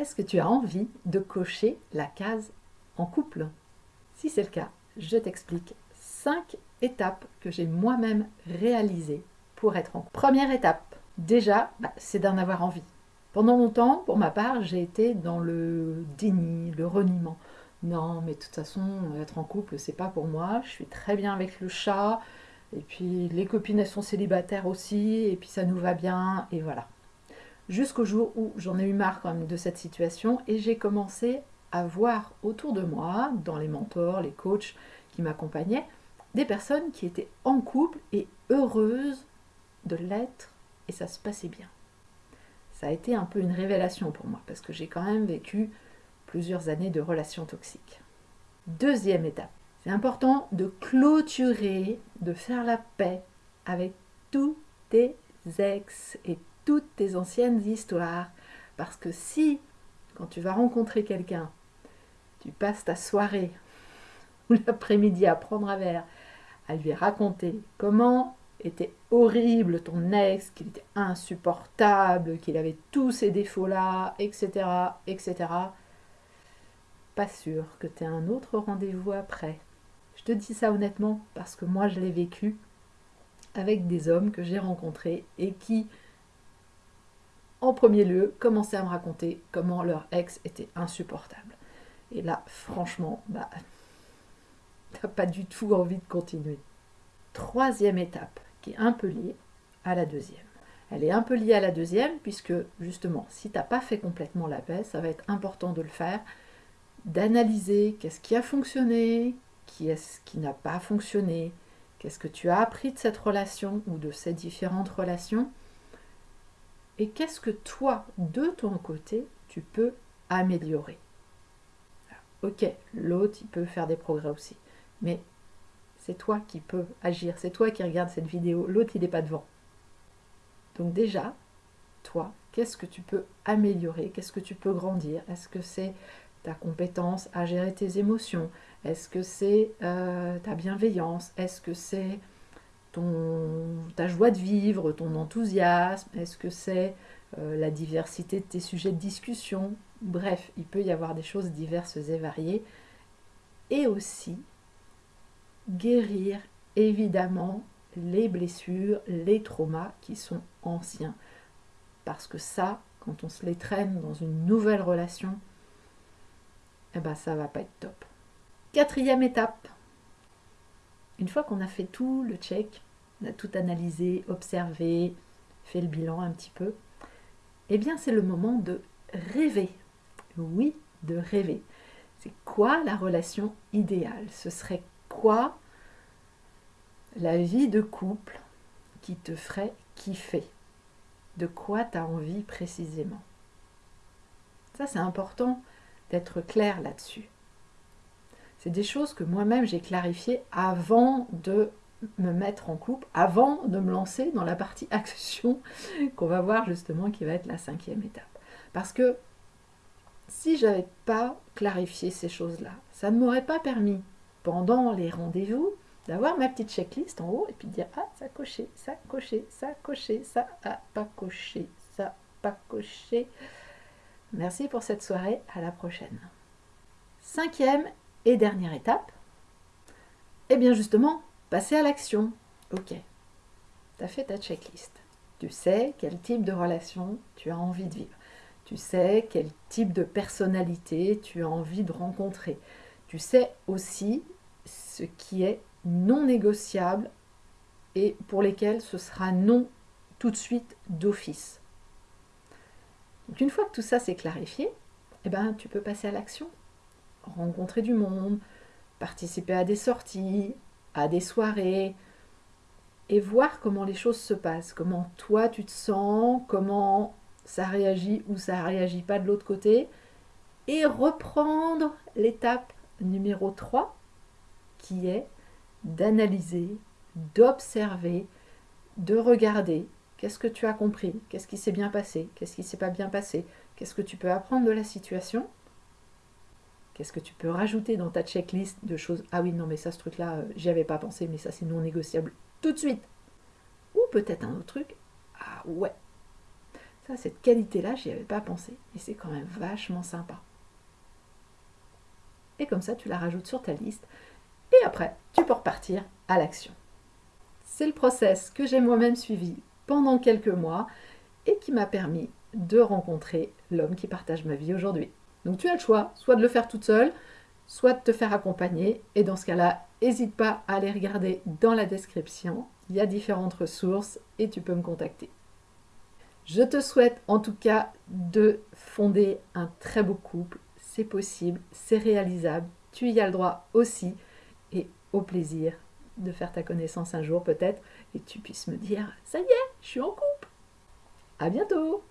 Est-ce que tu as envie de cocher la case en couple? Si c'est le cas, je t'explique 5 étapes que j'ai moi-même réalisées pour être en couple. Première étape, déjà, bah, c'est d'en avoir envie. Pendant longtemps, pour ma part, j'ai été dans le déni, le reniement. Non, mais de toute façon, être en couple, c'est pas pour moi. Je suis très bien avec le chat. Et puis, les copines, elles sont célibataires aussi. Et puis, ça nous va bien. Et voilà. Jusqu'au jour où j'en ai eu marre quand même de cette situation. Et j'ai commencé à voir autour de moi, dans les mentors, les coachs qui m'accompagnaient, des personnes qui étaient en couple et heureuses de l'être. Et ça se passait bien ça a été un peu une révélation pour moi, parce que j'ai quand même vécu plusieurs années de relations toxiques. Deuxième étape, c'est important de clôturer, de faire la paix avec tous tes ex et tes anciennes histoires, parce que si, quand tu vas rencontrer quelqu'un, tu passes ta soirée ou l'après-midi à prendre un verre, à lui raconter comment était horrible, ton ex, qu'il était insupportable, qu'il avait tous ces défauts-là, etc., etc., pas sûr que tu aies un autre rendez-vous après. Je te dis ça honnêtement parce que moi je l'ai vécu avec des hommes que j'ai rencontrés et qui, en premier lieu, commençaient à me raconter comment leur ex était insupportable. Et là, franchement, bah, t'as pas du tout envie de continuer. Troisième étape, qui est un peu liée à la deuxième. Elle est un peu liée à la deuxième puisque justement, si tu n'as pas fait complètement la paix, ça va être important de le faire, d'analyser qu'est-ce qui a fonctionné, qui est-ce qui n'a pas fonctionné, qu'est-ce que tu as appris de cette relation ou de ces différentes relations, et qu'est-ce que toi, de ton côté, tu peux améliorer. Ok, l'autre, il peut faire des progrès aussi, mais c'est toi qui peux agir, c'est toi qui regardes cette vidéo, l'autre il n'est pas devant. Donc déjà, toi, qu'est-ce que tu peux améliorer, qu'est-ce que tu peux grandir? Est-ce que c'est ta compétence à gérer tes émotions? Est-ce que c'est euh, ta bienveillance? Est-ce que c'est ta joie de vivre, ton enthousiasme Est-ce que c'est euh, la diversité de tes sujets de discussion? Bref, il peut y avoir des choses diverses et variées. Et aussi, guérir évidemment les blessures, les traumas qui sont anciens. Parce que ça, quand on se les traîne dans une nouvelle relation, eh ben ça va pas être top. Quatrième étape. Une fois qu'on a fait tout le check, on a tout analysé, observé, fait le bilan un petit peu, eh bien c'est le moment de rêver. Oui, de rêver. C'est quoi la relation idéale? Ce serait quoi la vie de couple qui te ferait kiffer? De quoi tu as envie précisément? Ça, c'est important d'être clair là-dessus. C'est des choses que moi-même j'ai clarifiées avant de me mettre en couple, avant de me lancer dans la partie action qu'on va voir justement qui va être la cinquième étape. Parce que si j'avais pas clarifié ces choses-là, ça ne m'aurait pas permis pendant les rendez-vous, d'avoir ma petite checklist en haut et puis de dire ah ça coché, ça coché, ça coché, ça a pas coché, ça pas coché. Merci pour cette soirée, à la prochaine. Cinquième et dernière étape, eh bien justement, passer à l'action. Ok, tu as fait ta checklist. Tu sais quel type de relation tu as envie de vivre. Tu sais quel type de personnalité tu as envie de rencontrer. Tu sais aussi ce qui est non négociable et pour lesquels ce sera non tout de suite d'office. Une fois que tout ça s'est clarifié, eh ben, tu peux passer à l'action. Rencontrer du monde, participer à des sorties, à des soirées, et voir comment les choses se passent, comment toi tu te sens, comment ça réagit ou ça réagit pas de l'autre côté, et reprendre l'étape numéro 3 qui est d'analyser, d'observer, de regarder qu'est-ce que tu as compris, qu'est-ce qui s'est bien passé, qu'est-ce qui s'est pas bien passé, qu'est-ce que tu peux apprendre de la situation, qu'est-ce que tu peux rajouter dans ta checklist de choses, ah oui non mais ça ce truc-là, euh, j'y avais pas pensé, mais ça c'est non négociable tout de suite. Ou peut-être un autre truc, ah ouais, Ça, cette qualité-là, j'y avais pas pensé. Et c'est quand même vachement sympa. Et comme ça, tu la rajoutes sur ta liste. Et après, tu peux repartir à l'action. C'est le process que j'ai moi-même suivi pendant quelques mois et qui m'a permis de rencontrer l'homme qui partage ma vie aujourd'hui. Donc tu as le choix, soit de le faire toute seule, soit de te faire accompagner. Et dans ce cas-là, n'hésite pas à aller regarder dans la description. Il y a différentes ressources et tu peux me contacter. Je te souhaite en tout cas de fonder un très beau couple. C'est possible, c'est réalisable. Tu y as le droit aussi. Et au plaisir de faire ta connaissance un jour peut-être et tu puisses me dire ça y est, je suis en couple. À bientôt